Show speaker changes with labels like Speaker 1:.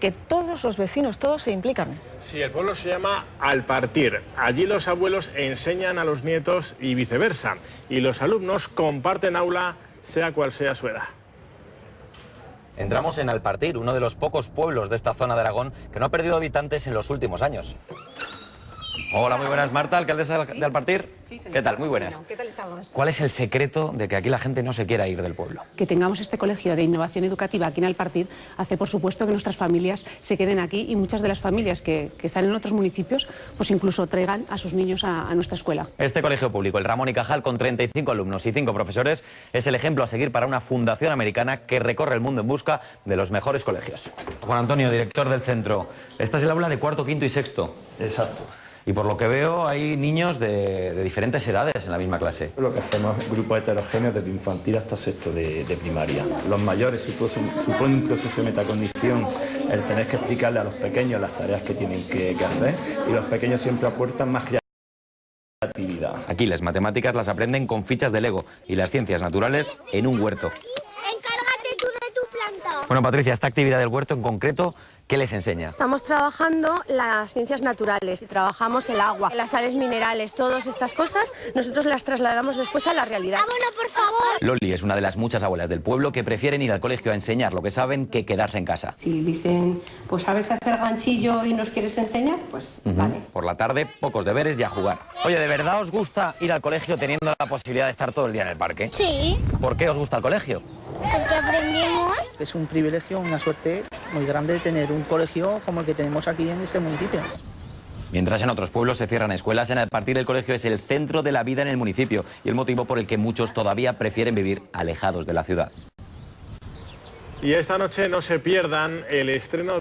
Speaker 1: que todos los vecinos, todos se implican.
Speaker 2: Sí, el pueblo se llama Alpartir. Allí los abuelos enseñan a los nietos y viceversa. Y los alumnos comparten aula, sea cual sea su edad.
Speaker 3: Entramos en Alpartir, uno de los pocos pueblos de esta zona de Aragón que no ha perdido habitantes en los últimos años. Hola, muy buenas, Marta, alcaldesa de Alpartir. ¿Qué tal? Muy buenas.
Speaker 1: ¿Qué tal estamos?
Speaker 3: ¿Cuál es el secreto de que aquí la gente no se quiera ir del pueblo?
Speaker 4: Que tengamos este colegio de innovación educativa aquí en Alpartir hace, por supuesto, que nuestras familias se queden aquí y muchas de las familias que, que están en otros municipios, pues incluso traigan a sus niños a, a nuestra escuela.
Speaker 3: Este colegio público, el Ramón y Cajal, con 35 alumnos y 5 profesores, es el ejemplo a seguir para una fundación americana que recorre el mundo en busca de los mejores colegios. Juan Antonio, director del centro. Esta es el aula de cuarto, quinto y sexto.
Speaker 5: Exacto.
Speaker 3: Y por lo que veo hay niños de, de diferentes edades en la misma clase.
Speaker 5: Lo que hacemos es grupos heterogéneos desde infantil hasta sexto de, de primaria. Los mayores suponen, supone un proceso de metacognición el tener que explicarle a los pequeños las tareas que tienen que, que hacer y los pequeños siempre aportan más creatividad.
Speaker 3: Aquí las matemáticas las aprenden con fichas de Lego y las ciencias naturales en un huerto.
Speaker 6: Encárgate tú de tu planta.
Speaker 3: Bueno, Patricia, esta actividad del huerto en concreto, ¿qué les enseña?
Speaker 7: Estamos trabajando las ciencias naturales, trabajamos el agua, las sales minerales, todas estas cosas, nosotros las trasladamos después a la realidad.
Speaker 6: Abono, por favor.
Speaker 3: Loli es una de las muchas abuelas del pueblo que prefieren ir al colegio a enseñar lo que saben que quedarse en casa.
Speaker 8: Si dicen, pues sabes hacer ganchillo y nos quieres enseñar, pues vale.
Speaker 3: Por la tarde, pocos deberes y a jugar. Oye, ¿de verdad os gusta ir al colegio teniendo la posibilidad de estar todo el día en el parque?
Speaker 6: Sí,
Speaker 3: ¿Por qué os gusta el colegio?
Speaker 6: porque aprendimos.
Speaker 9: Es un privilegio, una suerte muy grande tener un colegio como el que tenemos aquí en este municipio.
Speaker 3: Mientras en otros pueblos se cierran escuelas, en el partir el colegio es el centro de la vida en el municipio y el motivo por el que muchos todavía prefieren vivir alejados de la ciudad.
Speaker 2: Y esta noche no se pierdan el estreno